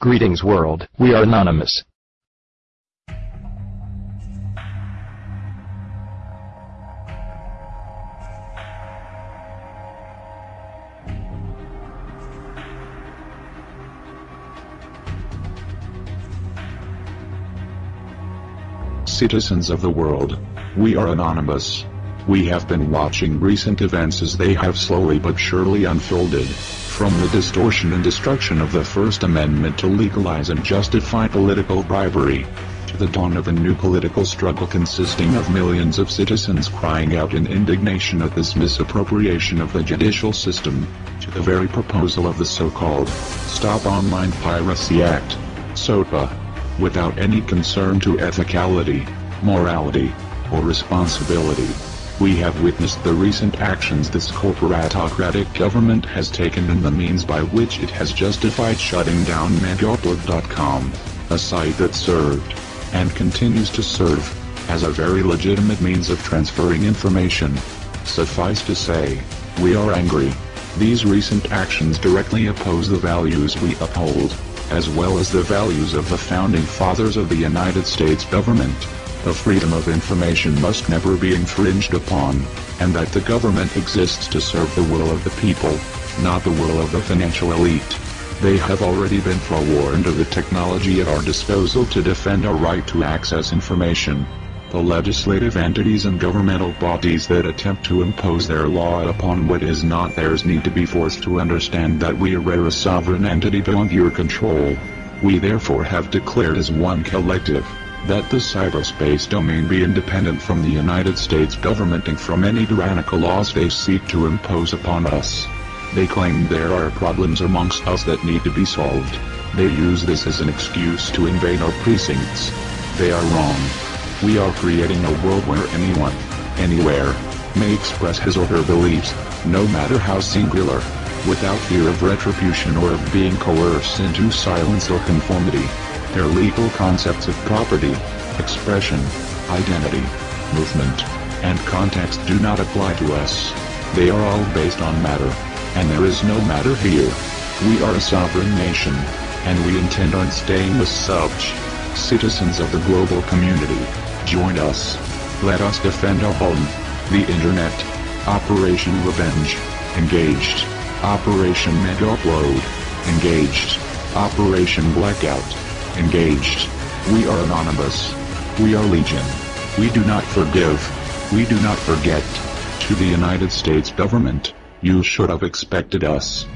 Greetings world, we are anonymous. Citizens of the world, we are anonymous. We have been watching recent events as they have slowly but surely unfolded, from the distortion and destruction of the First Amendment to legalize and justify political bribery, to the dawn of a new political struggle consisting of millions of citizens crying out in indignation at this misappropriation of the judicial system, to the very proposal of the so-called Stop Online Piracy Act, SOPA, without any concern to ethicality, morality, or responsibility. We have witnessed the recent actions this corporatocratic government has taken and the means by which it has justified shutting down Megaupload.com, a site that served, and continues to serve, as a very legitimate means of transferring information. Suffice to say, we are angry. These recent actions directly oppose the values we uphold, as well as the values of the founding fathers of the United States government. The freedom of information must never be infringed upon, and that the government exists to serve the will of the people, not the will of the financial elite. They have already been forewarned of the technology at our disposal to defend our right to access information. The legislative entities and governmental bodies that attempt to impose their law upon what is not theirs need to be forced to understand that we are a sovereign entity beyond your control. We therefore have declared as one collective, that the cyberspace domain be independent from the United States government and from any tyrannical laws they seek to impose upon us. They claim there are problems amongst us that need to be solved. They use this as an excuse to invade our precincts. They are wrong. We are creating a world where anyone, anywhere, may express his or her beliefs, no matter how singular, without fear of retribution or of being coerced into silence or conformity. Their legal concepts of property, expression, identity, movement, and context do not apply to us. They are all based on matter, and there is no matter here. We are a sovereign nation, and we intend on staying as such. Citizens of the global community, join us. Let us defend our home, the internet. Operation Revenge, engaged. Operation Upload, engaged. Operation Blackout, engaged. We are anonymous. We are legion. We do not forgive. We do not forget. To the United States government, you should have expected us.